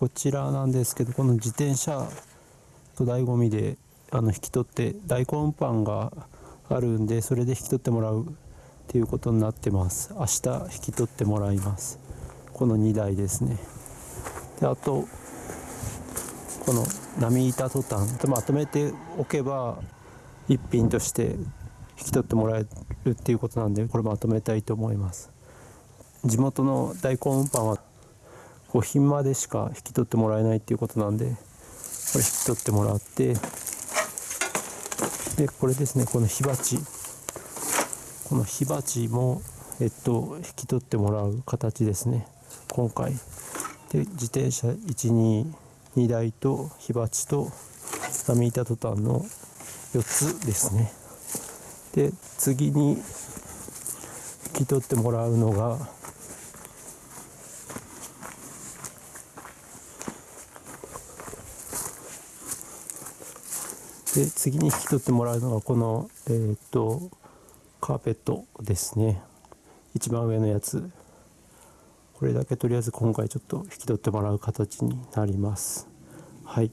こちらなんですけどこの自転車と醍醐味であの引き取って大根パンがあるんでそれで引き取ってもらうっていうことになってます。明日引き取ってもらいます。この2台ですね。であとこの波板トタン。とまとめておけば一品として引き取ってもらえるっていうことなんでこれまとめたいと思います。地元の大根運搬は5品までしか引き取ってもらえないっていうことなんでこれ引き取ってもらってでこれですねこの火鉢。この火鉢もえっと引き取ってもらう形ですね。今回。で自転車122台と火鉢と波板トタンの4つですね。で次に引き取ってもらうのがで次に引き取ってもらうのがこのえー、っとカーペットですね。一番上のやつ。これだけとりあえず今回ちょっと引き取ってもらう形になります。はい。